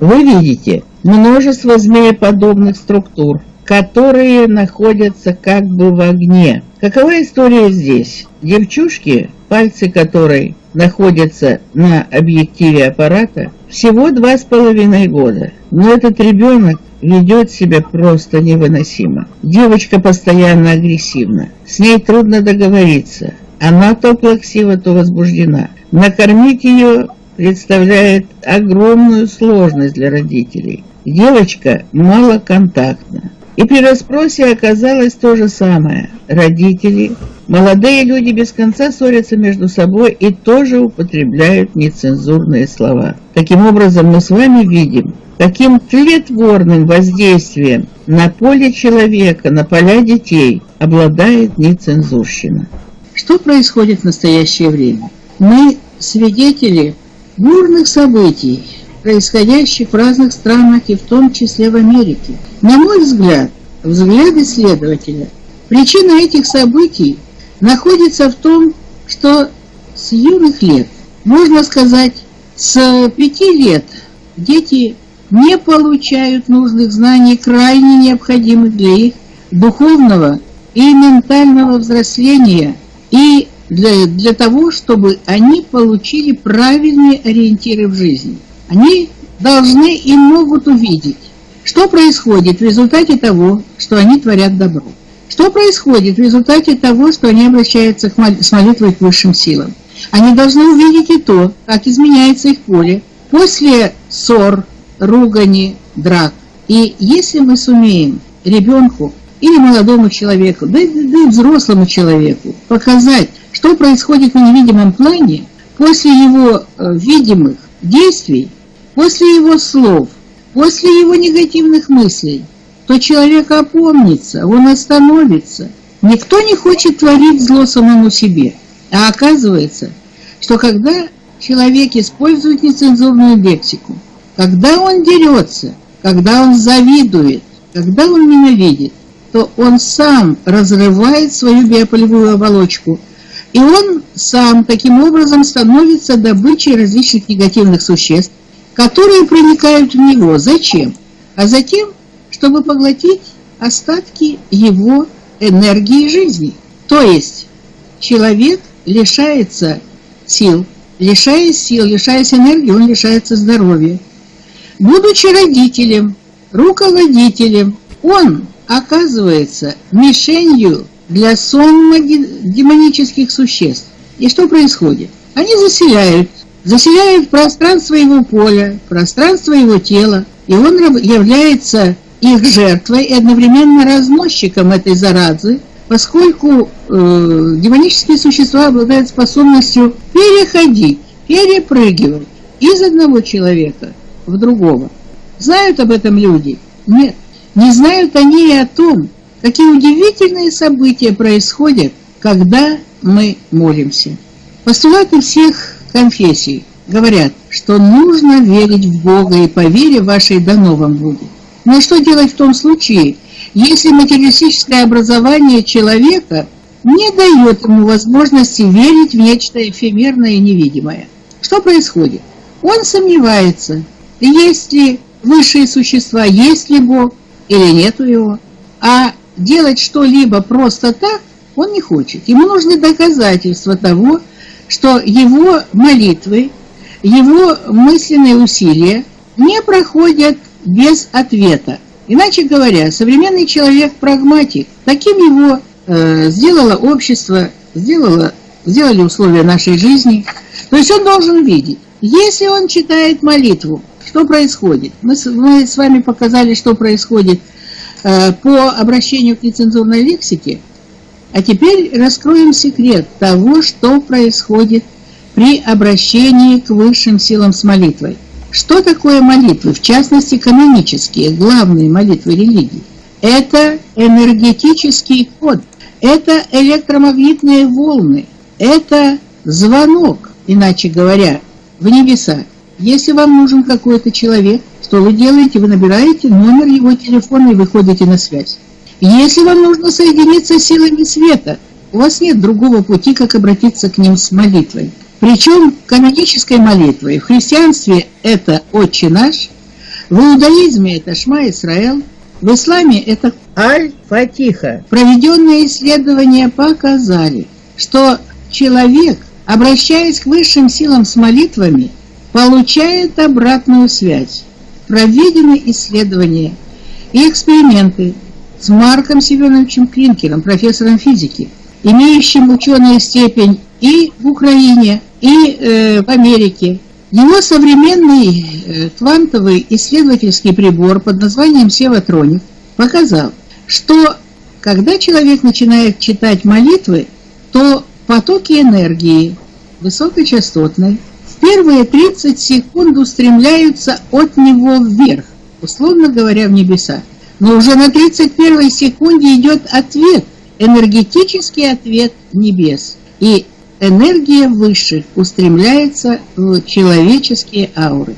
Вы видите множество змееподобных структур, которые находятся как бы в огне. Какова история здесь? Девчушки, пальцы которой находятся на объективе аппарата, всего два с половиной года. Но этот ребенок ведет себя просто невыносимо. Девочка постоянно агрессивна. С ней трудно договориться. Она то плаксива, то возбуждена. Накормить ее представляет огромную сложность для родителей. Девочка малоконтактна. И при расспросе оказалось то же самое. Родители, молодые люди без конца ссорятся между собой и тоже употребляют нецензурные слова. Таким образом, мы с вами видим, каким тлетворным воздействием на поле человека, на поля детей обладает нецензурщина. Что происходит в настоящее время? Мы свидетели бурных событий, происходящих в разных странах и в том числе в Америке. На мой взгляд, взгляд исследователя, причина этих событий находится в том, что с юных лет, можно сказать, с пяти лет дети не получают нужных знаний, крайне необходимых для их духовного и ментального взросления и для, для того, чтобы они получили правильные ориентиры в жизни. Они должны и могут увидеть, что происходит в результате того, что они творят добро. Что происходит в результате того, что они обращаются к мол с молитвой к высшим силам. Они должны увидеть и то, как изменяется их поле после ссор, ругани, драк. И если мы сумеем ребенку или молодому человеку, да, да и взрослому человеку показать, что происходит в невидимом плане после его э, видимых действий, после его слов, после его негативных мыслей, то человек опомнится, он остановится. Никто не хочет творить зло самому себе. А оказывается, что когда человек использует нецензурную лексику, когда он дерется, когда он завидует, когда он ненавидит, то он сам разрывает свою биополевую оболочку, и он сам таким образом становится добычей различных негативных существ, которые проникают в него. Зачем? А затем, чтобы поглотить остатки его энергии жизни. То есть человек лишается сил, лишаясь сил, лишаясь энергии, он лишается здоровья. Будучи родителем, руководителем, он оказывается мишенью для сонма демонических существ. И что происходит? Они заселяют заселяет пространство его поля, пространство его тела, и он является их жертвой и одновременно разносчиком этой заразы, поскольку э, демонические существа обладают способностью переходить, перепрыгивать из одного человека в другого. Знают об этом люди? Нет. Не знают они и о том, какие удивительные события происходят, когда мы молимся. Постулаты всех конфессий говорят, что нужно верить в Бога и по вере вашей дано вам будет. Но что делать в том случае, если материалистическое образование человека не дает ему возможности верить в нечто эфемерное и невидимое? Что происходит? Он сомневается, есть ли высшие существа, есть ли Бог или нету его. А делать что-либо просто так он не хочет. Ему нужны доказательства того, что его молитвы, его мысленные усилия не проходят без ответа. Иначе говоря, современный человек прагматик. Таким его э, сделало общество, сделало, сделали условия нашей жизни. То есть он должен видеть. Если он читает молитву, что происходит? Мы, мы с вами показали, что происходит по обращению к нецензурной лексике. А теперь раскроем секрет того, что происходит при обращении к высшим силам с молитвой. Что такое молитвы, в частности канонические, главные молитвы религии? Это энергетический код, это электромагнитные волны, это звонок, иначе говоря, в небеса. Если вам нужен какой-то человек, что вы делаете? Вы набираете номер его телефона и выходите на связь. Если вам нужно соединиться с силами света, у вас нет другого пути, как обратиться к ним с молитвой. Причем канонической молитвой. В христианстве это «Отче наш», В иудаизме это Шма Исраэл, в исламе это Аль-Фатиха. Проведенные исследования показали, что человек, обращаясь к высшим силам с молитвами, получает обратную связь. Проведены исследования и эксперименты с Марком Семеновичем Клинкером, профессором физики, имеющим ученую степень и в Украине, и э, в Америке. Его современный э, квантовый исследовательский прибор под названием Севатроник показал, что когда человек начинает читать молитвы, то потоки энергии высокочастотной первые 30 секунд устремляются от него вверх, условно говоря, в небеса. Но уже на 31 секунде идет ответ, энергетический ответ небес. И энергия высших устремляется в человеческие ауры.